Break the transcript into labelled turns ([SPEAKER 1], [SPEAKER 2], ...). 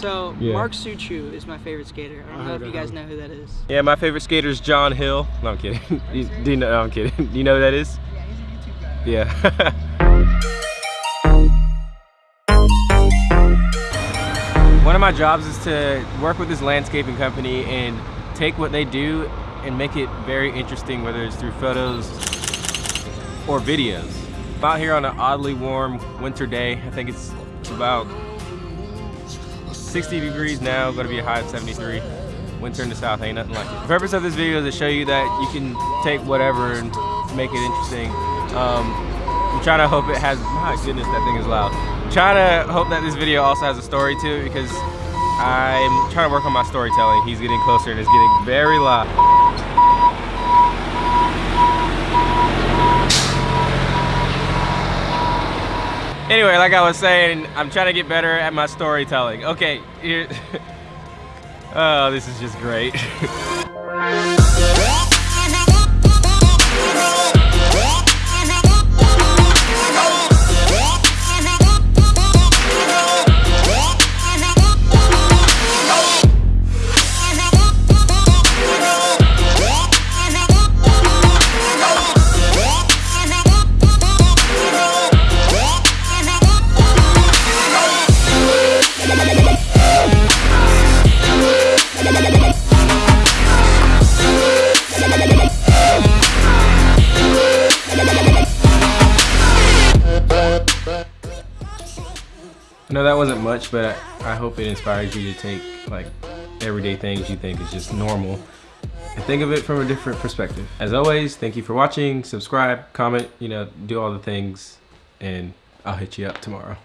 [SPEAKER 1] So
[SPEAKER 2] Yeah.
[SPEAKER 1] Mark Suciu is my favorite skater. I don't
[SPEAKER 2] I
[SPEAKER 1] know if you guys know who that is.
[SPEAKER 2] Yeah, my favorite skater is John Hill. No, I'm kidding. You- Do you know? No, I'm kidding. Do you know who that is? Yeah, he's a YouTube guy. Yeah. One of my jobs is to work with this landscaping company and take what they do and make it very interesting, whether it's through photos or videos. I'm out here on an oddly warm winter day. I think it's about 60 degrees now, gonna be a high of 73. Winter in the south ain't nothing like it. The purpose of this video is to show you that you can take whatever and make it interesting. Um, I'm trying to hope it has, my goodness, that thing is loud. I'm trying to hope that this video also has a story to it because I'm trying to work on my storytelling. He's getting closer and it's getting very loud. Anyway, like I was saying, I'm trying to get better at my storytelling. Okay, here. oh, this is just great. I know that wasn't much, but I, hope it inspires you to take like everyday things you think is just normal and think of it from a different perspective. As always, thank you for watching, subscribe, comment, you know, do all the things, and I'll hit you up tomorrow.